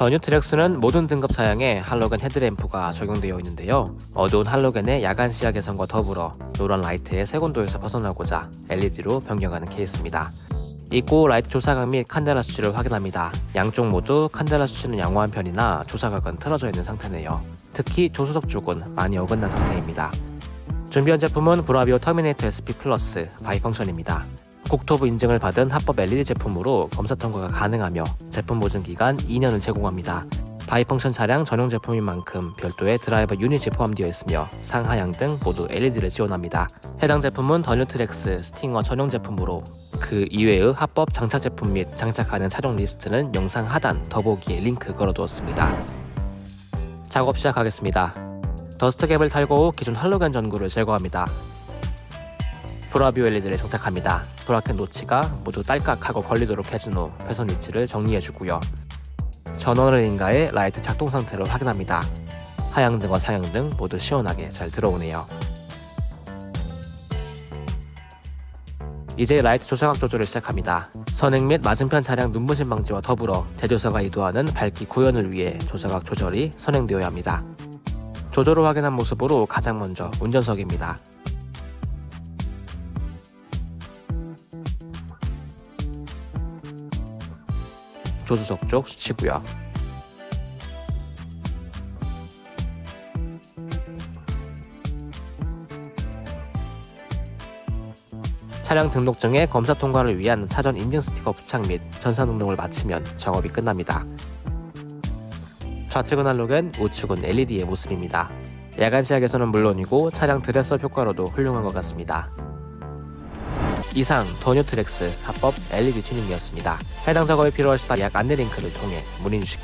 더 뉴 트랙스는 모든 등급 사양에 할로겐 헤드램프가 적용되어 있는데요. 어두운 할로겐의 야간 시야 개선과 더불어 노란 라이트의 색온도에서 벗어나고자 LED로 변경하는 케이스입니다. 입고 라이트 조사각 및 칸델라 수치를 확인합니다. 양쪽 모두 칸델라 수치는 양호한 편이나 조사각은 틀어져 있는 상태네요. 특히 조수석 쪽은 많이 어긋난 상태입니다. 준비한 제품은 브라비오 터미네이터 SP 플러스 bi-function입니다. 국토부 인증을 받은 합법 LED 제품으로 검사 통과가 가능하며 제품 보증 기간 2년을 제공합니다. bi-function 차량 전용 제품인 만큼 별도의 드라이버 유닛이 포함되어 있으며 상하향등 모두 LED를 지원합니다. 해당 제품은 더 뉴 트랙스 스팅어 전용 제품으로 그 이외의 합법 장착 제품 및 장착 가능 차종 리스트는 영상 하단 더보기에 링크 걸어두었습니다. 작업 시작하겠습니다. dust cap을 탈거 후 기존 할로겐 전구를 제거합니다. 브라비오 LED를 장착합니다. 브라켓 노치가 모두 딸깍하고 걸리도록 해준 후 배선 위치를 정리해주고요. 전원을 인가해 라이트 작동 상태를 확인합니다. 하향등과 상향등 모두 시원하게 잘 들어오네요. 이제 라이트 조사각 조절을 시작합니다. 선행 및 맞은편 차량 눈부심 방지와 더불어 제조사가 의도하는 밝기 구현을 위해 조사각 조절이 선행되어야 합니다. 조절을 확인한 모습으로 가장 먼저 운전석입니다. 조수석 쪽 수치고요. 차량 등록증의 검사 통과를 위한 사전 인증 스티커 부착 및 전산 등록을 마치면 작업이 끝납니다. 좌측은 할로겐, 우측은 LED의 모습입니다. 야간 시야에서는 물론이고 차량 드레서 효과로도 훌륭한 것 같습니다. 이상 더뉴트렉스 합법 LED 튜닝이었습니다. 해당 작업이 필요하시다 약 안내 링크를 통해 문의 주시기